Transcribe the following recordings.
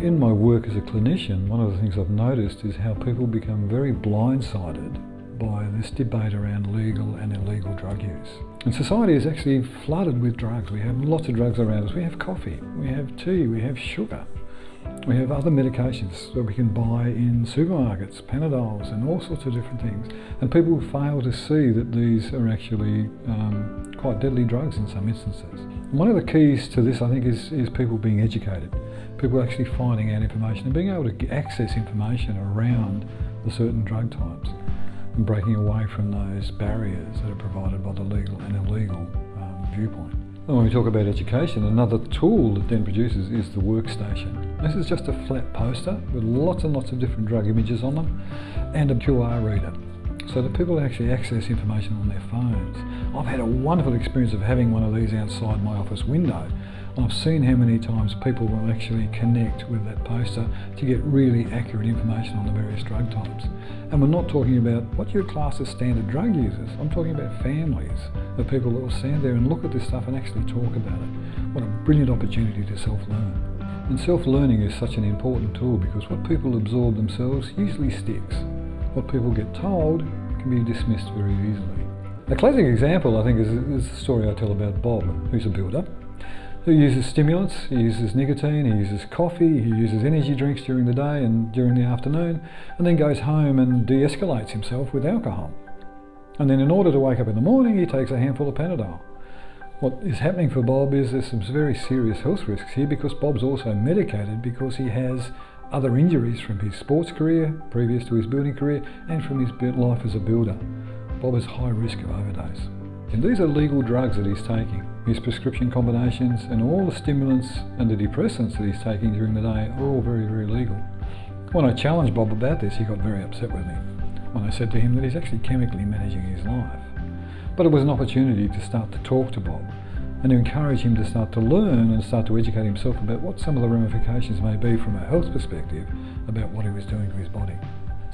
In my work as a clinician, one of the things I've noticed is how people become very blindsided by this debate around legal and illegal drug use. And society is actually flooded with drugs. We have lots of drugs around us. We have coffee, we have tea, we have sugar. We have other medications that we can buy in supermarkets, Panadols and all sorts of different things. And people fail to see that these are actually um, quite deadly drugs in some instances. One of the keys to this, I think, is, is people being educated. People actually finding out information and being able to access information around the certain drug types and breaking away from those barriers that are provided by the legal and illegal um, viewpoint. And when we talk about education, another tool that Den produces is the workstation. This is just a flat poster with lots and lots of different drug images on them and a QR reader so that people actually access information on their phones. I've had a wonderful experience of having one of these outside my office window I've seen how many times people will actually connect with that poster to get really accurate information on the various drug types. And we're not talking about what your class as standard drug users. I'm talking about families of people that will stand there and look at this stuff and actually talk about it. What a brilliant opportunity to self-learn. And self-learning is such an important tool because what people absorb themselves usually sticks. What people get told can be dismissed very easily. A classic example, I think, is, is the story I tell about Bob, who's a builder, who uses stimulants, he uses nicotine, he uses coffee, he uses energy drinks during the day and during the afternoon, and then goes home and de-escalates himself with alcohol. And then in order to wake up in the morning, he takes a handful of Panadol. What is happening for Bob is there's some very serious health risks here because Bob's also medicated because he has other injuries from his sports career, previous to his building career, and from his life as a builder. Bob has high risk of overdose. And these are legal drugs that he's taking. His prescription combinations and all the stimulants and the depressants that he's taking during the day are all very, very legal. When I challenged Bob about this, he got very upset with me when I said to him that he's actually chemically managing his life. But it was an opportunity to start to talk to Bob and to encourage him to start to learn and start to educate himself about what some of the ramifications may be from a health perspective about what he was doing to his body.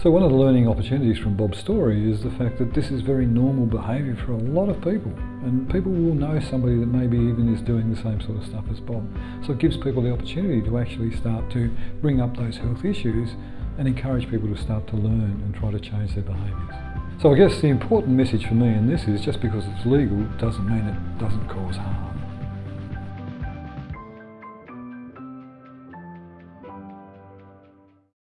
So one of the learning opportunities from Bob's story is the fact that this is very normal behaviour for a lot of people and people will know somebody that maybe even is doing the same sort of stuff as Bob. So it gives people the opportunity to actually start to bring up those health issues and encourage people to start to learn and try to change their behaviours. So I guess the important message for me in this is just because it's legal doesn't mean it doesn't cause harm.